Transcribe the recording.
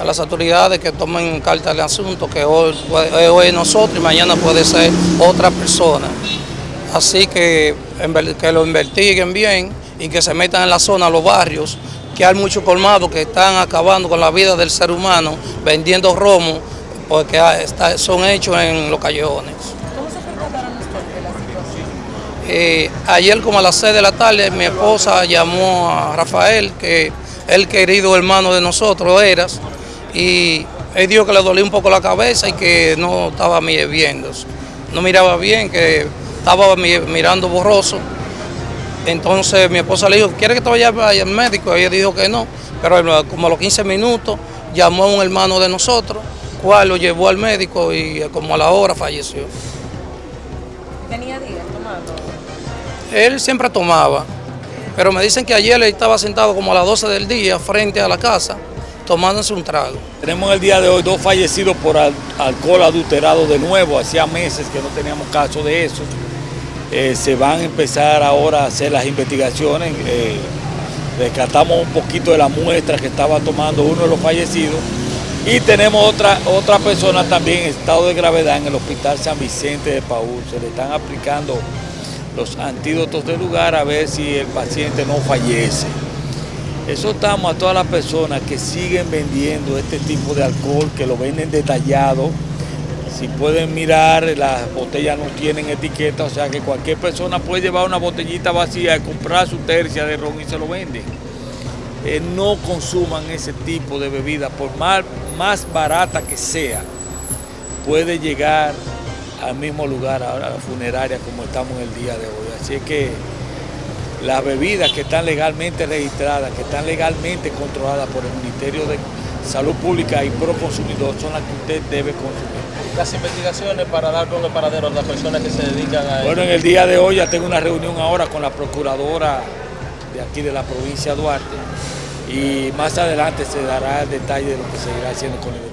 a las autoridades que tomen carta del asunto, que hoy, hoy es nosotros y mañana puede ser otra persona. Así que, que lo investiguen bien y que se metan en la zona, los barrios, que hay muchos colmados que están acabando con la vida del ser humano, vendiendo romo, porque son hechos en los callejones. ¿Cómo se percataron ustedes de la situación? Eh, ayer como a las 6 de la tarde mi esposa llamó a Rafael, que el querido hermano de nosotros, Eras, y él dijo que le dolía un poco la cabeza y que no estaba viendo, no miraba bien, que estaba mirando borroso. Entonces mi esposa le dijo, ¿quiere que te vaya al médico? Ella dijo que no, pero como a los 15 minutos llamó a un hermano de nosotros, cual lo llevó al médico y como a la hora falleció. ¿Tenía días tomando? Él siempre tomaba, pero me dicen que ayer él estaba sentado como a las 12 del día frente a la casa tomándose un trago. Tenemos el día de hoy dos fallecidos por alcohol adulterado de nuevo, hacía meses que no teníamos caso de eso. Eh, se van a empezar ahora a hacer las investigaciones, eh, rescatamos un poquito de la muestra que estaba tomando uno de los fallecidos y tenemos otra, otra persona también en estado de gravedad en el Hospital San Vicente de Paúl, se le están aplicando los antídotos del lugar a ver si el paciente no fallece. Eso estamos a todas las personas que siguen vendiendo este tipo de alcohol, que lo venden detallado. Si pueden mirar, las botellas no tienen etiqueta, o sea que cualquier persona puede llevar una botellita vacía y comprar su tercia de ron y se lo venden. Eh, no consuman ese tipo de bebida, por más, más barata que sea, puede llegar al mismo lugar, a la funeraria como estamos el día de hoy. Así que las bebidas que están legalmente registradas, que están legalmente controladas por el Ministerio de Salud Pública y Pro Consumidor son las que usted debe consumir. Las investigaciones para dar con el paradero a las personas que se dedican a Bueno, en el día de hoy ya tengo una reunión ahora con la procuradora de aquí de la provincia de Duarte y más adelante se dará el detalle de lo que se irá haciendo con el